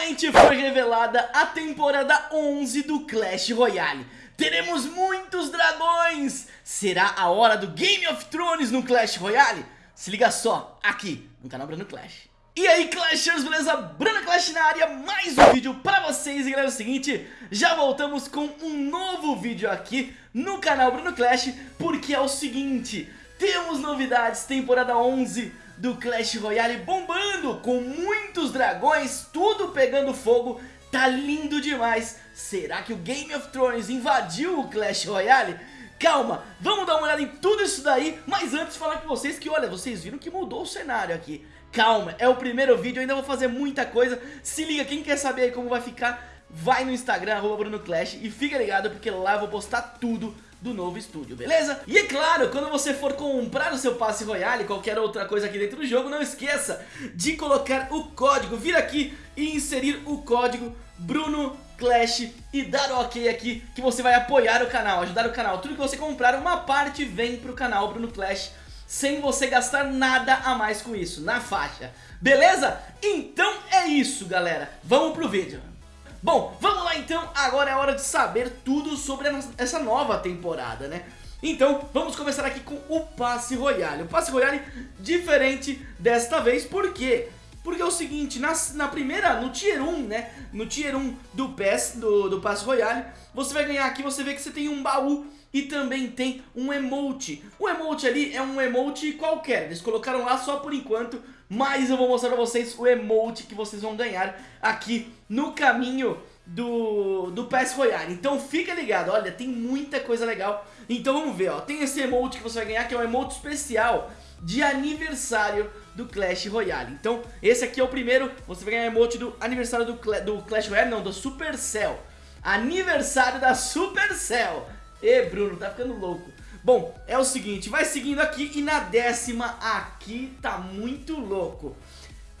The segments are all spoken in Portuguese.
Finalmente foi revelada a temporada 11 do Clash Royale. Teremos muitos dragões! Será a hora do Game of Thrones no Clash Royale? Se liga só, aqui no canal Bruno Clash. E aí Clashers, beleza? Bruno Clash na área, mais um vídeo pra vocês E galera, é o seguinte, já voltamos com um novo vídeo aqui no canal Bruno Clash Porque é o seguinte, temos novidades, temporada 11 do Clash Royale bombando Com muitos dragões, tudo pegando fogo. Tá lindo demais. Será que o Game of Thrones invadiu o Clash Royale? Calma, vamos dar uma olhada em tudo isso daí Mas antes falar com vocês que, olha, vocês viram que mudou o cenário aqui. Calma, é o primeiro vídeo, ainda vou fazer muita coisa. Se liga, quem quer saber aí como vai ficar Vai no Instagram, arroba Bruno Clash E fica ligado porque lá eu vou postar tudo do novo estúdio, beleza? E é claro, quando você for comprar o seu passe royale, qualquer outra coisa aqui dentro do jogo, não esqueça de colocar o código, vir aqui e inserir o código Bruno Clash e dar ok aqui que você vai apoiar o canal, ajudar o canal. Tudo que você comprar, uma parte vem pro canal Bruno Clash sem você gastar nada a mais com isso, na faixa. Beleza? Então é isso, galera. Vamos pro vídeo. Bom, vamos lá então, agora é hora de saber tudo sobre essa nova temporada, né? Então, vamos começar aqui com o Passe Royale. O Passe Royale diferente desta vez, por quê? Porque é o seguinte, na, na primeira, no Tier 1, né? No Tier 1 do PES, do, do Passe Royale, você vai ganhar aqui, você vê que você tem um baú e também tem um emote. O emote ali é um emote qualquer, eles colocaram lá só por enquanto, mas eu vou mostrar pra vocês o emote que vocês vão ganhar aqui no caminho do, do PES Royale. Então fica ligado, olha, tem muita coisa legal. Então vamos ver, ó, tem esse emote que você vai ganhar, que é um emote especial de aniversário do Clash Royale. Então, esse aqui é o primeiro, você vai ganhar emote do aniversário do, Cla do Clash Royale, não, do Supercell. Aniversário da Supercell. E Bruno, tá ficando louco. Bom, é o seguinte, vai seguindo aqui e na décima aqui tá muito louco.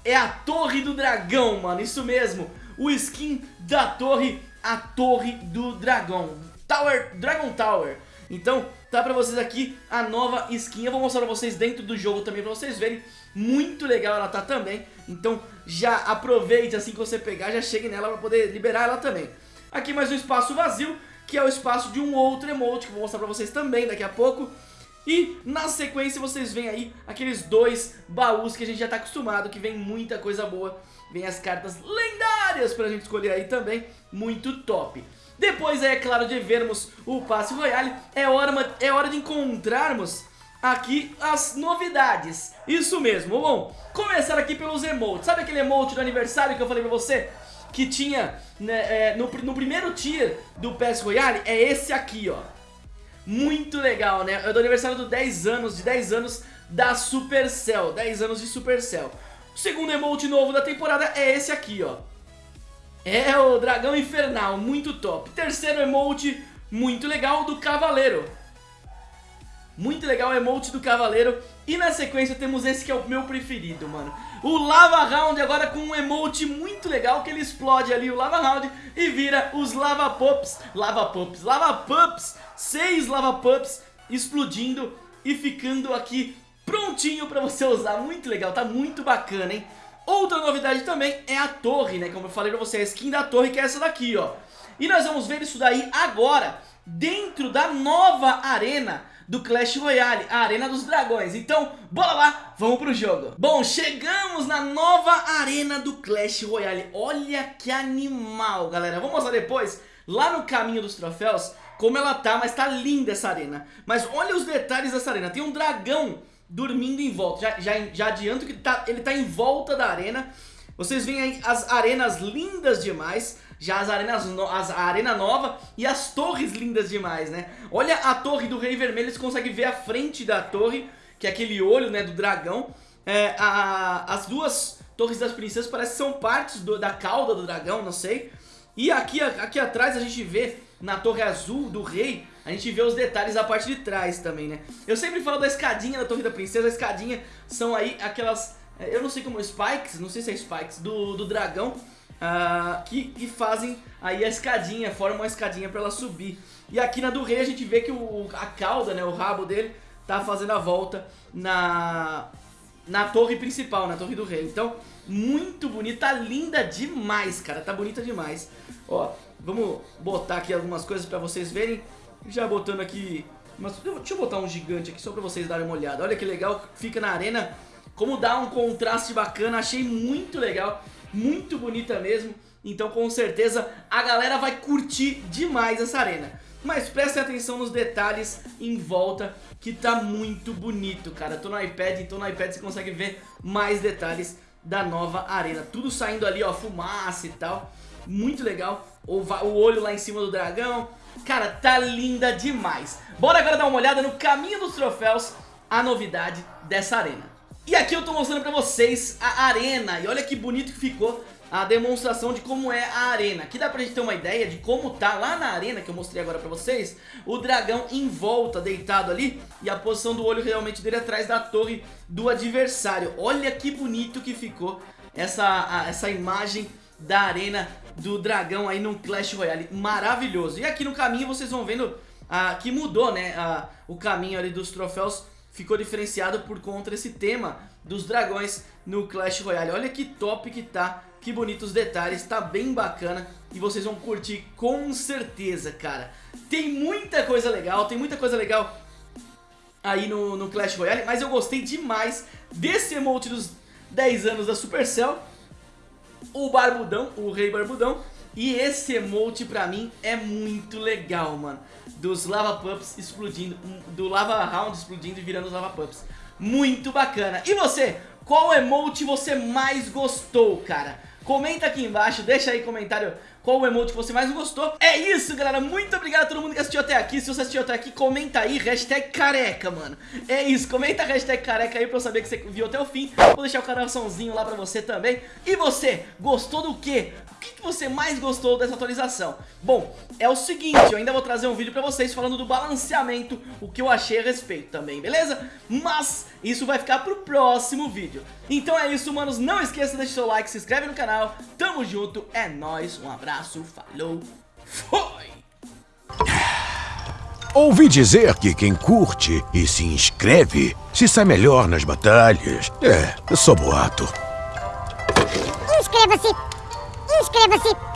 É a Torre do Dragão, mano, isso mesmo. O skin da torre, a Torre do Dragão. Tower, Dragon Tower. Então, tá pra vocês aqui a nova skin. Eu vou mostrar pra vocês dentro do jogo também, pra vocês verem. Muito legal ela tá também. Então, já aproveite assim que você pegar, já chegue nela pra poder liberar ela também. Aqui mais um espaço vazio, que é o espaço de um outro emote, que eu vou mostrar pra vocês também daqui a pouco. E na sequência vocês veem aí aqueles dois baús que a gente já tá acostumado, que vem muita coisa boa. Vem as cartas lendárias pra gente escolher aí também, muito top. Depois é claro de vermos o passe royale, é hora, é hora de encontrarmos aqui as novidades. Isso mesmo, bom, começar aqui pelos emotes. Sabe aquele emote do aniversário que eu falei pra você? Que tinha né, é, no, no primeiro tier do PES Royale, é esse aqui, ó. Muito legal, né? É do aniversário do 10 anos, de 10 anos da Supercell. 10 anos de Supercell. O segundo emote novo da temporada é esse aqui, ó. É o Dragão Infernal, muito top. Terceiro emote, muito legal, do Cavaleiro. Muito legal o emote do Cavaleiro. E na sequência temos esse que é o meu preferido, mano. O Lava Round agora com um emote muito legal que ele explode ali o Lava Round e vira os Lava Pups. Lava Pups, Lava Pups. Seis Lava Pups explodindo e ficando aqui prontinho pra você usar. Muito legal, tá muito bacana, hein? Outra novidade também é a torre, né? Como eu falei pra você, a skin da torre que é essa daqui, ó. E nós vamos ver isso daí agora, dentro da nova arena do Clash Royale, a Arena dos Dragões. Então, bora lá, vamos pro jogo. Bom, chegamos na nova Arena do Clash Royale. Olha que animal, galera. Vamos mostrar depois, lá no caminho dos troféus, como ela tá, mas tá linda essa arena. Mas olha os detalhes dessa arena. Tem um dragão dormindo em volta. Já, já, já adianto que tá, ele tá em volta da arena. Vocês veem aí as arenas lindas demais. Já as arenas no, as, a arena nova e as torres lindas demais, né? Olha a torre do Rei Vermelho, você consegue ver a frente da torre, que é aquele olho, né, do dragão. É, a, as duas torres das princesas parecem que são partes do, da cauda do dragão, não sei. E aqui, aqui atrás a gente vê, na torre azul do rei, a gente vê os detalhes da parte de trás também, né? Eu sempre falo da escadinha da torre da princesa, a escadinha são aí aquelas... É, eu não sei como, spikes, não sei se é spikes, do, do dragão uh, que, que fazem aí a escadinha, formam uma escadinha pra ela subir. E aqui na do rei a gente vê que o, a cauda, né, o rabo dele, tá fazendo a volta na, na torre principal, na torre do rei. Então, muito bonita, tá linda demais, cara, tá bonita demais. Ó, vamos botar aqui algumas coisas pra vocês verem. Já botando aqui... Mas, deixa eu botar um gigante aqui só pra vocês darem uma olhada. Olha que legal, fica na arena. Como dá um contraste bacana, achei muito legal. Muito bonita mesmo. Então com certeza a galera vai curtir demais essa arena. Mas prestem atenção nos detalhes em volta que tá muito bonito, cara. Tô no iPad, então no iPad você consegue ver mais detalhes da nova arena. Tudo saindo ali, ó, fumaça e tal. Muito legal. O, o olho lá em cima do dragão. Cara, tá linda demais. Bora agora dar uma olhada no caminho dos troféus, a novidade dessa arena. E aqui eu tô mostrando pra vocês a arena. E olha que bonito que ficou a demonstração de como é a arena. Aqui dá pra gente ter uma ideia de como tá lá na arena, que eu mostrei agora pra vocês, o dragão em volta, deitado ali, e a posição do olho realmente dele atrás da torre do adversário. Olha que bonito que ficou essa, a, essa imagem da arena do dragão aí no Clash Royale, maravilhoso. E aqui no caminho vocês vão vendo ah, que mudou, né, ah, o caminho ali dos troféus ficou diferenciado por conta desse tema dos dragões no Clash Royale. Olha que top que tá que bonitos detalhes, tá bem bacana e vocês vão curtir com certeza, cara. Tem muita coisa legal, tem muita coisa legal aí no, no Clash Royale, mas eu gostei demais desse emote dos 10 anos da Supercell, o Barbudão, o Rei Barbudão, e esse emote pra mim é muito legal, mano. Dos Lava Pups explodindo, do Lava Round explodindo e virando os Lava Pups. Muito bacana. E você, qual emote você mais gostou, cara? Comenta aqui embaixo, deixa aí comentário qual o emote que você mais gostou. É isso, galera. Muito obrigado a todo mundo que assistiu até aqui. Se você assistiu até aqui, comenta aí, hashtag careca, mano. É isso, comenta hashtag careca aí pra eu saber que você viu até o fim. Vou deixar o coraçãozinho lá pra você também. E você, gostou do que, que você mais gostou dessa atualização? Bom, é o seguinte, eu ainda vou trazer um vídeo pra vocês falando do balanceamento, o que eu achei a respeito também, beleza? Mas isso vai ficar pro próximo vídeo. Então é isso, manos. Não esqueça de deixar seu like, se inscreve no canal. Tamo junto, é nóis, um abraço abraço, falou, foi! Ouvi dizer que quem curte e se inscreve se sai melhor nas batalhas. É, eu sou boato. Inscreva-se! Inscreva-se!